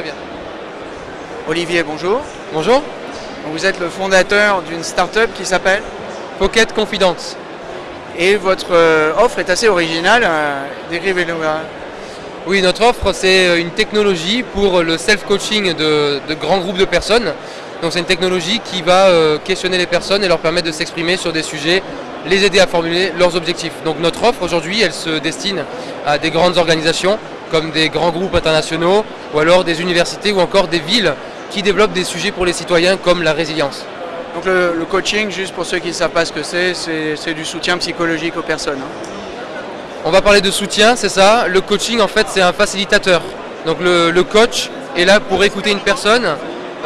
très bien. Olivier, bonjour. Bonjour. Vous êtes le fondateur d'une start-up qui s'appelle Pocket Confidence. Et votre euh, offre est assez originale. euh, Décrivez-nous. euh. Oui, notre offre, c'est une technologie pour le self-coaching de, de grands groupes de personnes. Donc c'est une technologie qui va euh, questionner les personnes et leur permettre de s'exprimer sur des sujets, les aider à formuler leurs objectifs. Donc notre offre aujourd'hui, elle se destine à des grandes organisations comme des grands groupes internationaux ou alors des universités ou encore des villes qui développent des sujets pour les citoyens comme la résilience. Donc le, le coaching, juste pour ceux qui ne savent pas ce que c'est, c'est du soutien psychologique aux personnes. hein. On va parler de soutien, c'est ça. Le coaching, en fait, c'est un facilitateur. Donc le, le coach est là pour écouter une personne,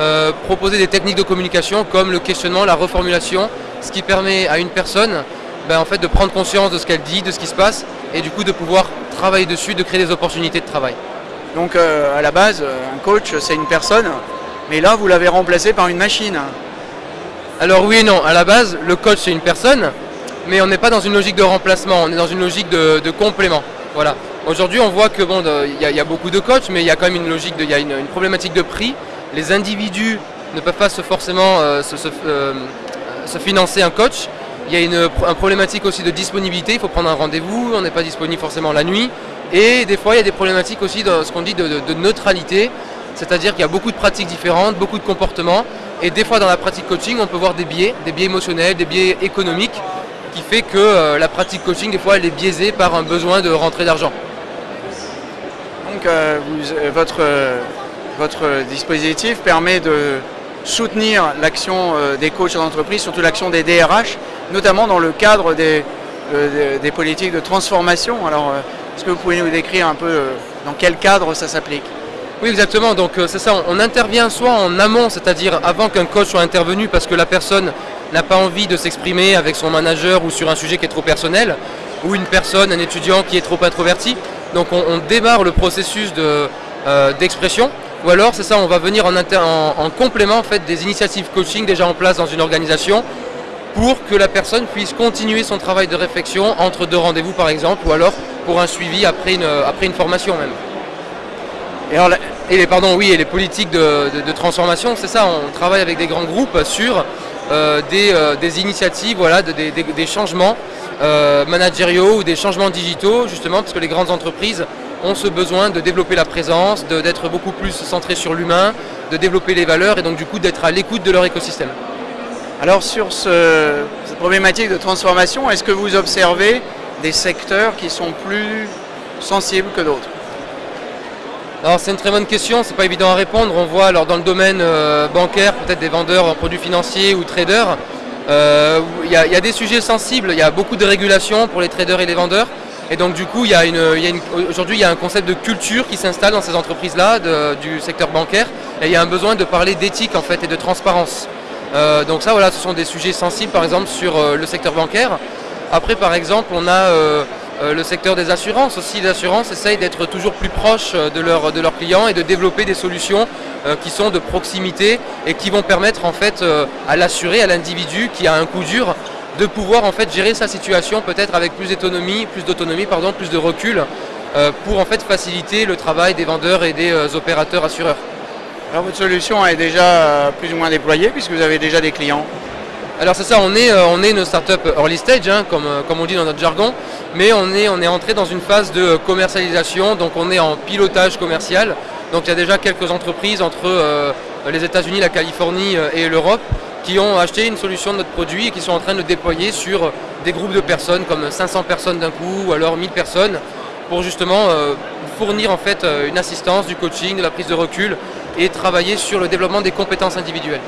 euh, proposer des techniques de communication comme le questionnement, la reformulation, ce qui permet à une personne ben, en fait, de prendre conscience de ce qu'elle dit, de ce qui se passe, et du coup de pouvoir travailler dessus, de créer des opportunités de travail. Donc euh, à la base, un coach, c'est une personne, mais là, vous l'avez remplacé par une machine. Alors oui et non, à la base, le coach c'est une personne, mais on n'est pas dans une logique de remplacement, on est dans une logique de, de complément. Voilà. Aujourd'hui, on voit que bon, il y, a- il y a beaucoup de coachs, mais il y a quand même une logique, il y a une, une problématique de prix. Les individus ne peuvent pas se forcément euh, se, se- euh, se financer un coach. Il y a une, un problématique aussi de disponibilité. Il faut prendre un rendez-vous. On n'est pas disponible forcément la nuit. Et des fois, il y a des problématiques aussi de ce qu'on dit de, neutralité. C'est-à-dire qu'il y a beaucoup de pratiques différentes, beaucoup de comportements. Et des fois, dans la pratique coaching, on peut voir des biais, des biais émotionnels, des biais économiques, qui fait que euh, la pratique coaching, des fois, elle est biaisée par un besoin de rentrée d'argent. Donc euh, euh, votre, votre dispositif permet de soutenir l'action des coachs d'entreprise, surtout l'action des DRH, notamment dans le cadre des, euh, des- des politiques de transformation. Alors, euh, est-ce que vous pouvez nous décrire un peu euh, dans quel cadre ça s'applique? Oui, exactement. Donc c'est ça, on intervient soit en amont, c'est-à-dire avant qu'un coach soit intervenu parce que la personne n'a pas envie de s'exprimer avec son manager ou sur un sujet qui est trop personnel, ou une personne, un étudiant qui est trop introverti. Donc on, démarre le processus de, d'expression. Ou alors, c'est ça, on va venir en, en- en complément en fait, des initiatives coaching déjà en place dans une organisation pour que la personne puisse continuer son travail de réflexion entre deux rendez-vous par exemple, ou alors pour un suivi après une, une formation même. Et les, pardon, oui, et les politiques de, transformation, c'est ça, on travaille avec des grands groupes sur euh, des, euh, des initiatives, voilà, de- des, changements euh, managériaux ou des changements digitaux, justement, parce que les grandes entreprises ont ce besoin de développer la présence, d'être beaucoup plus centrées sur l'humain, de développer les valeurs et donc du coup d'être à l'écoute de leur écosystème. Alors sur ce- cette problématique de transformation, est-ce que vous observez des secteurs qui sont plus sensibles que d'autres? Alors c'est une très bonne question, c'est pas évident à répondre. On voit alors dans le domaine euh, bancaire, peut-être des vendeurs en produits financiers ou traders, euh, il y, y a des sujets sensibles, il y a beaucoup de régulations pour les traders et les vendeurs. Et donc du coup, aujourd'hui il y a un concept de culture qui s'installe dans ces entreprises-là du secteur bancaire. Et il y a un besoin de parler d'éthique en fait et de transparence. Euh, donc ça voilà, ce sont des sujets sensibles par exemple sur euh, le secteur bancaire. Après par exemple, on a euh, le secteur des assurances aussi. Les assurances essayent d'être toujours plus proches de, leur- de leurs clients et de développer des solutions qui sont de proximité et qui vont permettre en fait à l'assuré, à l'individu qui a un coup dur, de pouvoir en fait gérer sa situation peut-être avec plus d'autonomie, plus de recul, pour en fait faciliter le travail des vendeurs et des opérateurs assureurs. Alors votre solution est déjà euh, plus ou moins déployée puisque vous avez déjà des clients. Alors c'est ça, on est, euh, on est une startup early stage, hein, comme, euh, comme on dit dans notre jargon, mais on est, on est entré dans une phase de commercialisation, donc on est en pilotage commercial. Donc il y a déjà quelques entreprises entre les États-Unis, la Californie et l'Europe qui ont acheté une solution de notre produit et qui sont en train de le déployer sur des groupes de personnes, comme 500 personnes d'un coup ou alors 1000 personnes, pour justement euh, fournir en fait euh, une assistance, du coaching, de la prise de recul et travailler sur le développement des compétences individuelles.